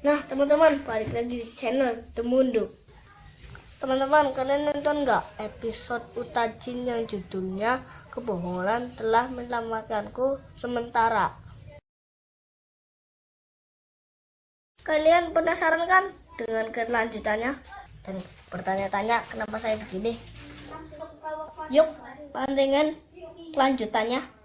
Nah, teman-teman, balik lagi di channel The Mundo. Teman-teman, kalian nonton nggak episode Utajin yang judulnya Kebohongan telah menyelamatkanku sementara? Kalian penasaran kan dengan kelanjutannya? Dan bertanya-tanya kenapa saya begini? Yuk, pantengin kelanjutannya.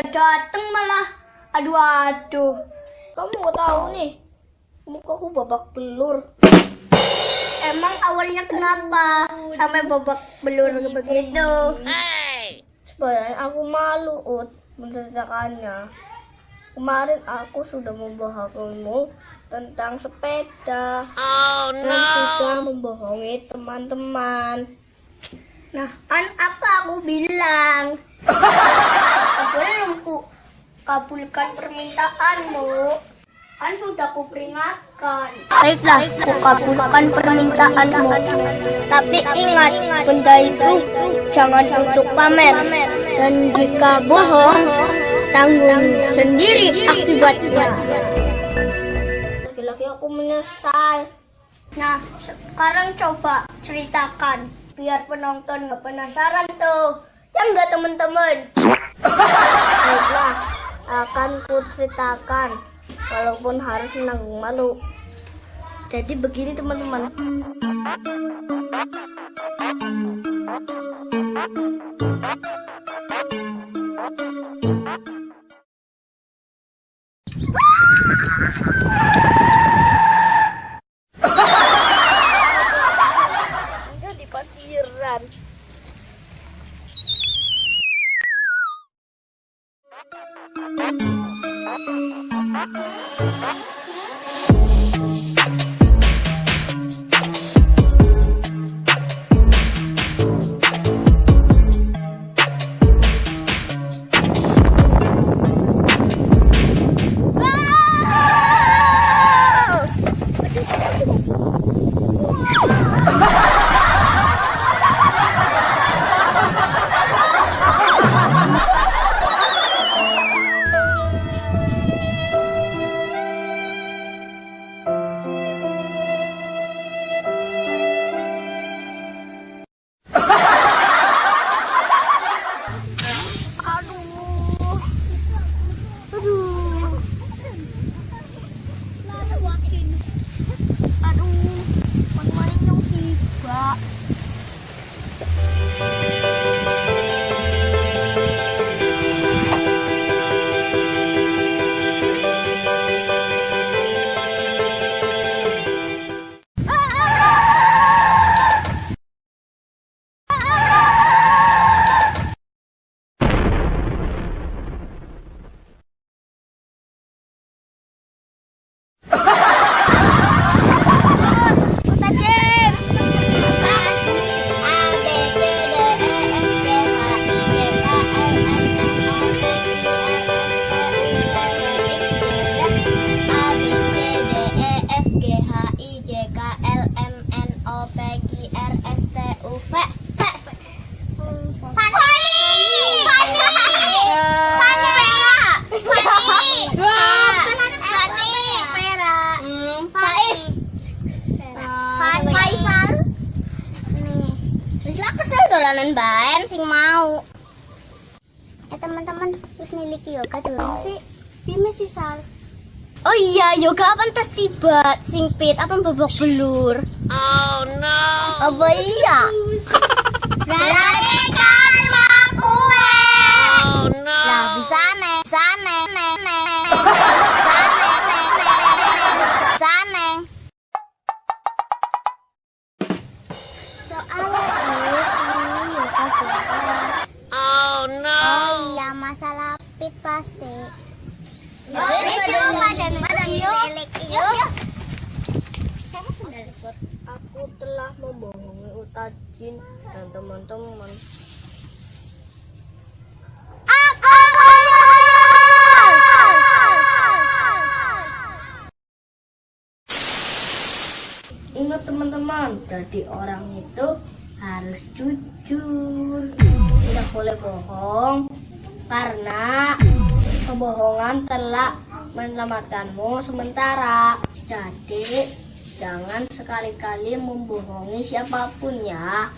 Udah dateng malah. Aduh aduh. Kamu nggak tahu nih, mukaku babak belur. Emang awalnya kenapa sampai babak belur begitu? Sebenarnya aku malu, Ut, menceritakannya. Kemarin aku sudah membohongimu tentang sepeda dan sudah membohongi teman-teman. Nah, kan apa aku bilang? Belum ku kabulkan permintaanmu. Kan sudah ku peringatkan. Baiklah, ku kabulkan permintaanmu. Tapi ingat, benda itu jangan untuk pamer. Dan jika bohong, tanggung sendiri akibatnya. Lagi-lagi aku menyesal. Nah, sekarang coba ceritakan biar penonton nggak penasaran tuh. Ya nggak teman-teman? Baiklah, akan kuceritakan walaupun harus menanggung malu. Jadi begini teman-teman. Wow! Baen sing mau. Eh teman-teman, wis miliki yoga dulu sih. Bime sih sal. Oh iya, yoga pantas tiba sing pit apa babak belur. Oh no. Apa iya? Berarti kan mau kue. Oh no. Lah bisa pasti. Ya, yuk, badan badan yuk. Yuk, Saya sendal ikut. Aku telah membohongi Utajin dan teman-teman. Aku Ingat teman-teman, jadi orang itu harus jujur. Tidak boleh bohong karena kebohongan telah menyelamatkanmu sementara. Jadi jangan sekali-kali membohongi siapa pun ya.